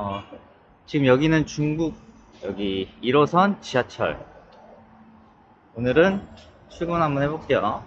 어, 지금 여기는 중국 여기 1호선 지하철. 오늘은 출근 한번 해볼게요.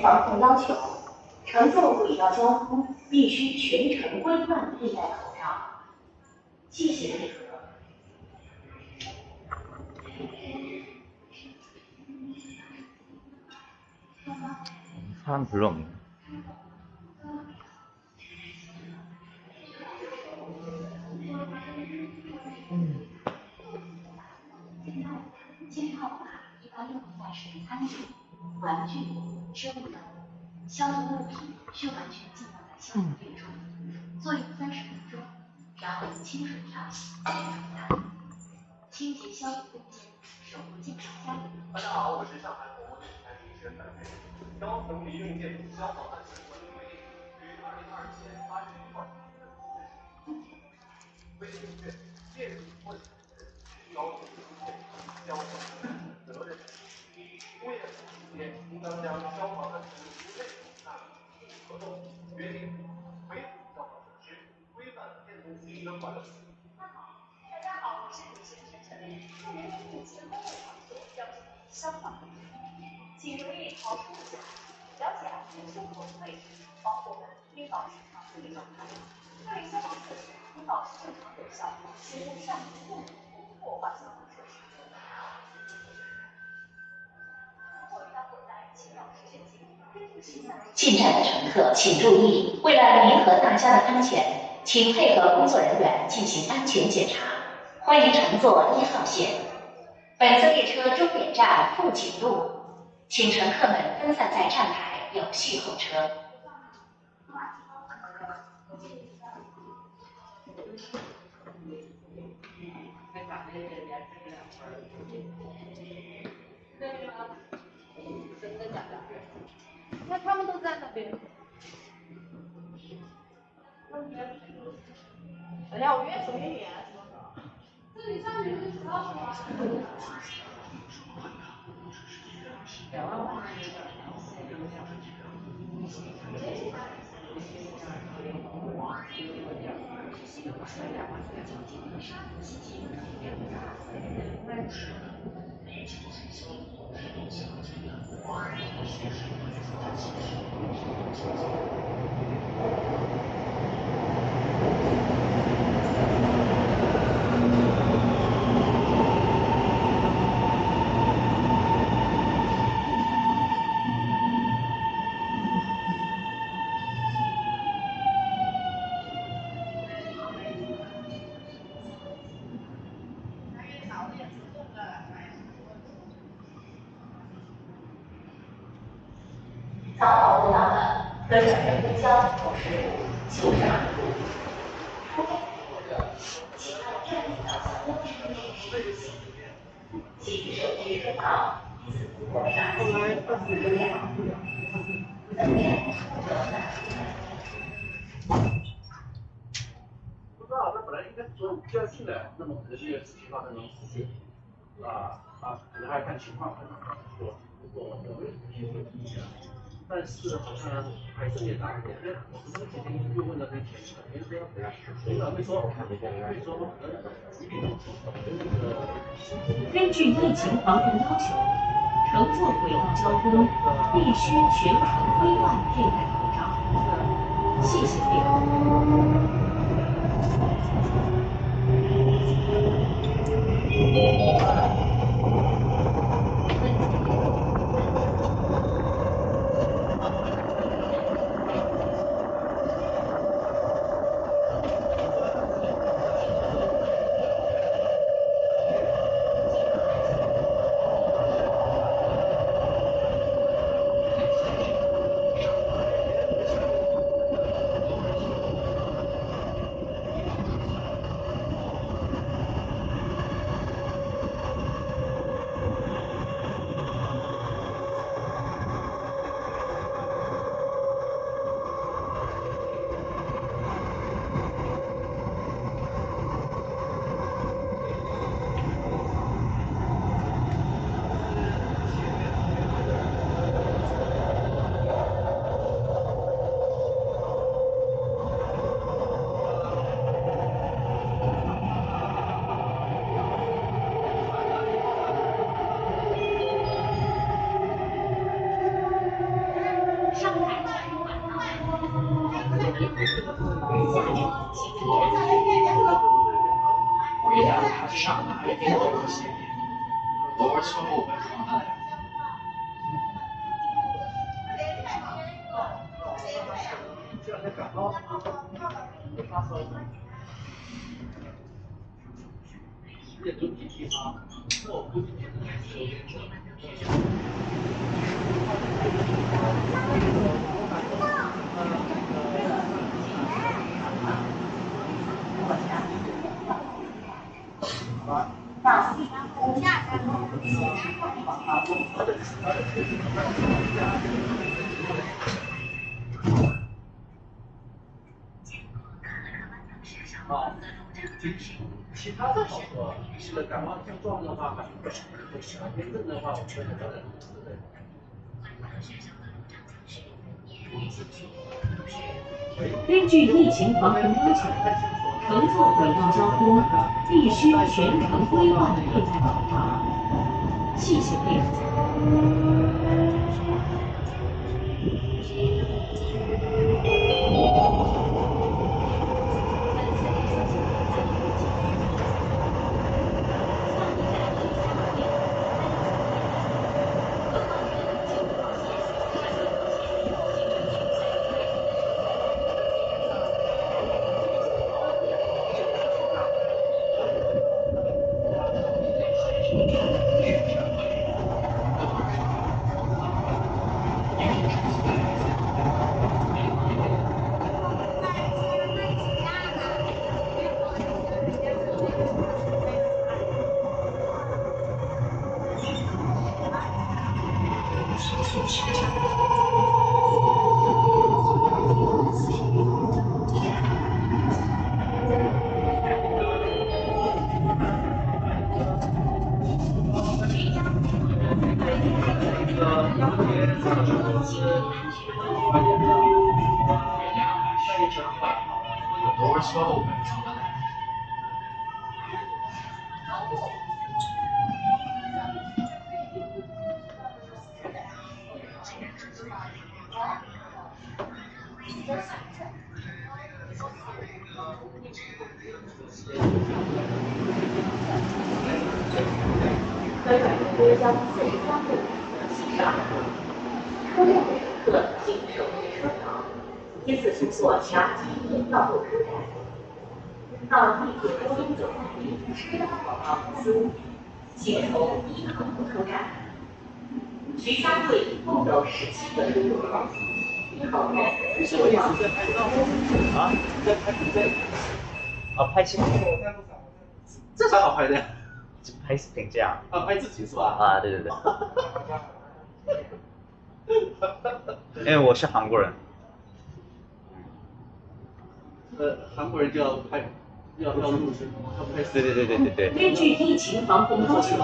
防控要求：乘坐轨道交通必须全程规范佩戴口罩。谢谢配合。三十六。嗯。机票卡一般用于代食餐具、玩具。食物等，消毒物品需完全浸泡在消毒液中，作用三十分钟，然后用清水漂洗，接着冲淡。清洁消毒物件，守护健康家园。大家好，我是上海广播电视台主持人白飞。高层民用建筑消防安全管理规定于二零二七年八月一号规定明确，建筑或者高层民用建筑消应当将消防安全服务内容纳入合同，约定维护消防设施，规范建筑物的管理。大家好，我是主持人陈晨晨。入园服务前公共场所要注意消防，请留意逃生路线，了解安全生活的位置，防火门应保持常规状态。各类消防设施应保持正常有效，切勿擅自动不破坏消防进站的乘客请注意，为了您和大家的安全，请配合工作人员进行安全检查。欢迎乘坐一号线。本次列车终点站富锦路，请乘客们分散在站台，有序候车。每年多少？这里上面是多少？两万块钱一个。两万块钱一个。是的，你就我是，不知道，那本来应该做第二次的，那么可能就要自己发生种事情，啊啊，可能还要看情况，看我我我我没有什么意见，但是好像还是也难点，因为我们之天又问了很前，肯定是要回来，领导没说，没说可能疾病那个。根据疫情防控要求。乘坐轨道交通必须全程规范佩戴口罩。谢谢配合。这整体地方，那我估计你应该有点重。好，金。其他的好多，是的，感冒症状的话，常见症的话，我觉得对对。根据疫情防控要求，乘坐轨道交通必须全程规范佩戴口罩。谢谢配合。科苑路交四十三路七十二路车辆可经首末车场依次乘坐霞街线到各车站。到地铁波东总站，赤岗总站，请从一旁出站。徐家汇共有十七个出入口，一号站是往啊？在拍在啊，拍新闻，这才好拍的呀！拍视频这样。啊，拍自己是吧？啊，对对对。因为 我是韩国人。呃，韩国人就要拍，要要录制，要拍对对对对对对。根据疫情防控要求，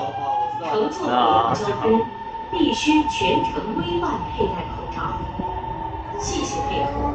乘坐公啊共交通必须全程规范佩戴口罩。谢谢配合。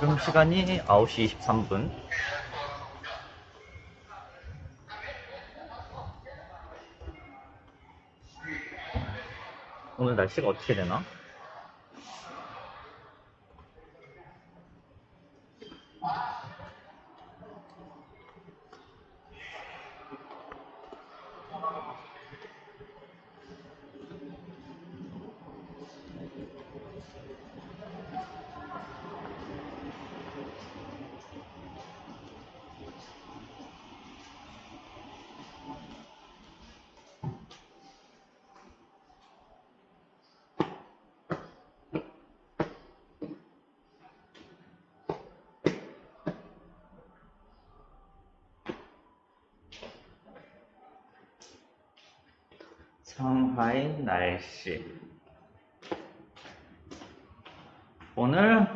지금 시간이 9시 23분. 오늘 날씨가 어떻게 되나? 상하이 날씨. 오늘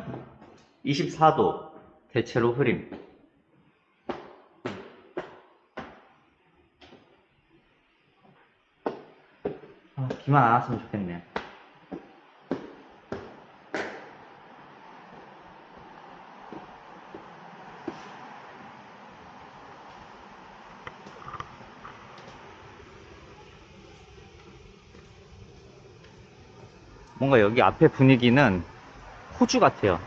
24도, 대체로 흐림. 아, 비만 안 왔으면 좋겠네. 여기 앞에 분위기는 호주 같아요.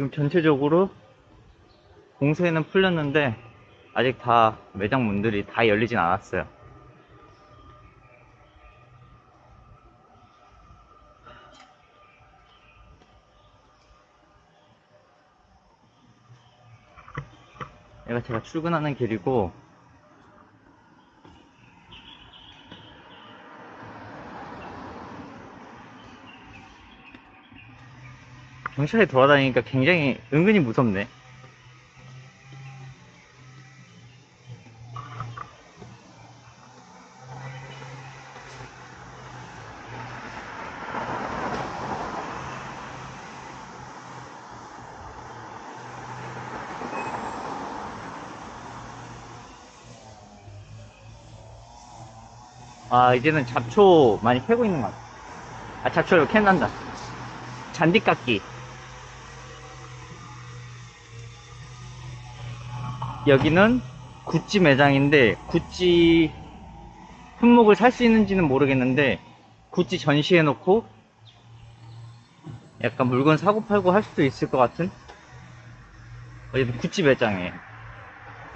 지금 전체적으로 공세는 풀렸는데 아직 다 매장 문들이 다 열리진 않았어요. 얘가 제가 출근하는 길이고 경찰이 돌아다니니까 굉장히 은근히 무섭네. 아, 이제는 잡초 많이 캐고 있는 것 같아. 아, 잡초를 캔난다. 잔디 깎기. 여기는 구찌 매장인데, 구찌 품목을 살 수 있는지는 모르겠는데, 구찌 전시해 놓고, 약간 물건 사고 팔고 할 수도 있을 것 같은? 어쨌든 구찌 매장이에요.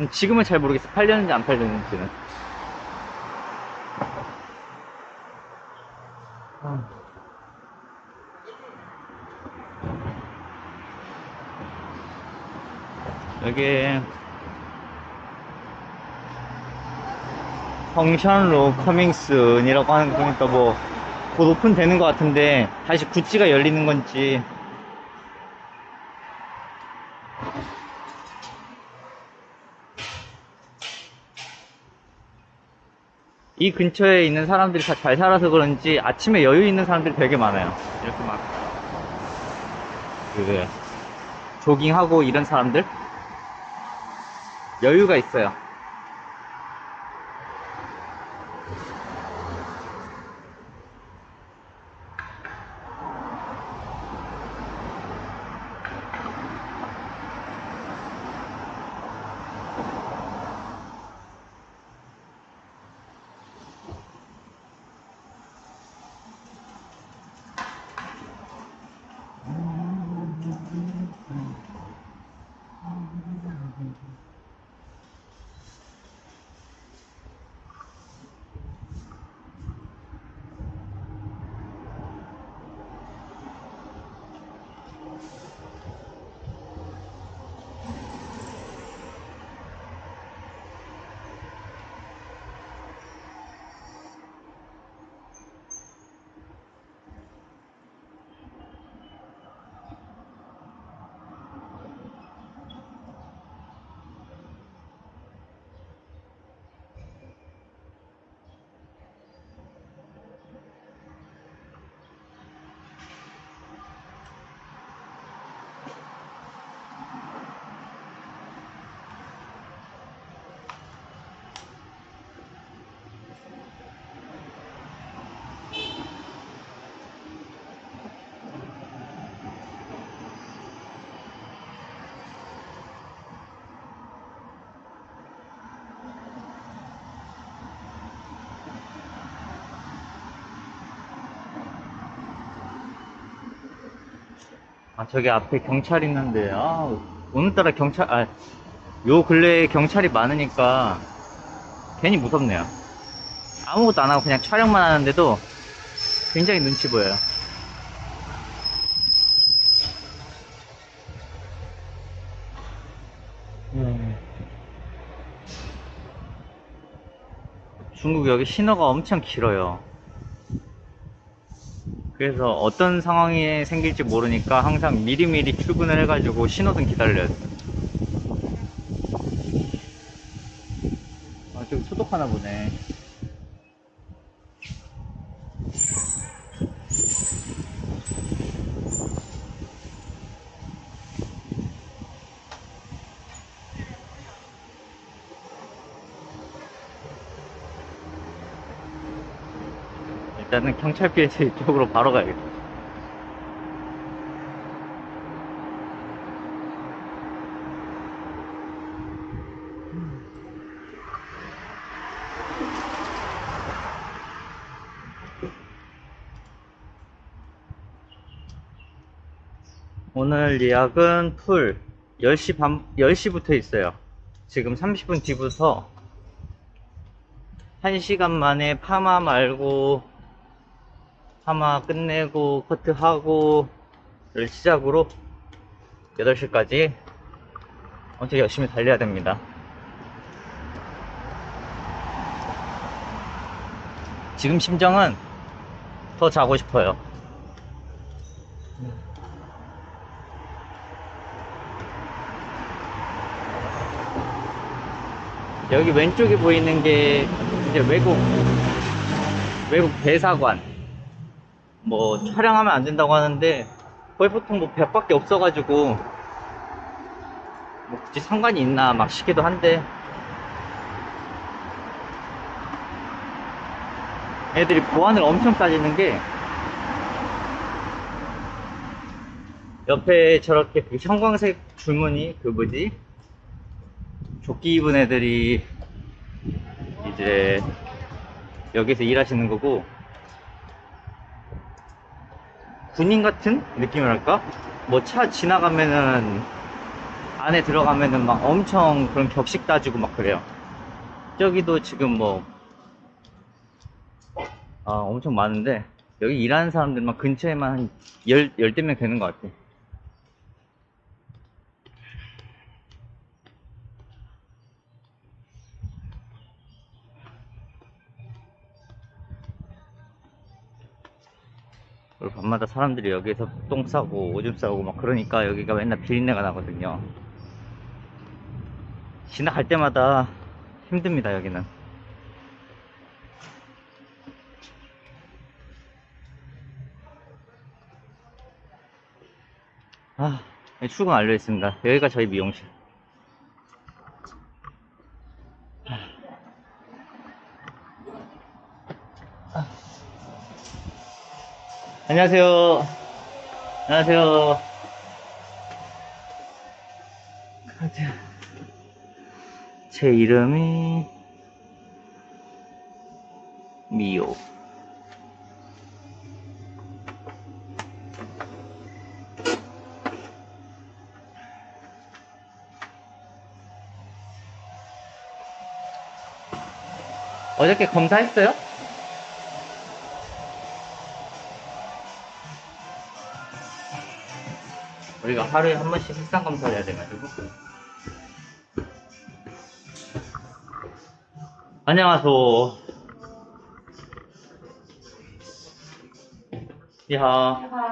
음, 지금은 잘 모르겠어. 팔렸는지 안 팔렸는지는. 여기 펑션로 커밍슨이라고 하는 거 보니까 뭐 곧 오픈되는 것 같은데 다시 구찌가 열리는 건지 이 근처에 있는 사람들이 다 잘 살아서 그런지 아침에 여유 있는 사람들이 되게 많아요. 이렇게 막, 그, 조깅하고 이런 사람들? 여유가 있어요. 아, 저기 앞에 경찰 있는데, 아, 오늘따라 경찰, 아, 요 근래에 경찰이 많으니까 괜히 무섭네요. 아무것도 안 하고 그냥 촬영만 하는데도 굉장히 눈치 보여요. 음. 중국 여기 신호가 엄청 길어요. 그래서 어떤 상황이 생길지 모르니까 항상 미리미리 출근을 해가지고 신호등 기다려야 돼. 아, 저기 소독하나 보네. 일단은 경찰비에서 이쪽으로 바로 가야겠다. 오늘 예약은 풀 10시 반, 10시부터 있어요. 지금 30분 뒤부터 1시간 만에 파마 말고 파마 끝내고 커트하고 를 시작으로 8시까지 엄청 열심히 달려야 됩니다. 지금 심정은 더 자고 싶어요. 여기 왼쪽에 보이는 게 이제 외국 외국 대사관 뭐 촬영하면 안 된다고 하는데 거의 보통 뭐 벽밖에 없어가지고 뭐 굳이 상관이 있나 막 싶기도 한데 애들이 보안을 엄청 따지는 게 옆에 저렇게 그 형광색 줄무늬 그 뭐지? 조끼 입은 애들이 이제 여기서 일하시는 거고 군인 같은 느낌이랄까? 뭐 차 지나가면은 안에 들어가면은 막 엄청 그런 격식 따지고 막 그래요. 저기도 지금 뭐, 아, 엄청 많은데, 여기 일하는 사람들만 근처에만 한 열, 열대 명 되는 것 같아. 그리고 밤마다 사람들이 여기서 똥 싸고 오줌 싸고 막 그러니까 여기가 맨날 비린내가 나거든요. 지나갈 때마다 힘듭니다, 여기는. 아, 네, 출근 완료했습니다. 여기가 저희 미용실. 안녕하세요. 안녕하세요. 제 이름이 미오. 어저께 검사했어요? 우리가 하루에 한 번씩 색상 검사를 해야 돼가지고. 안녕하세요 니하.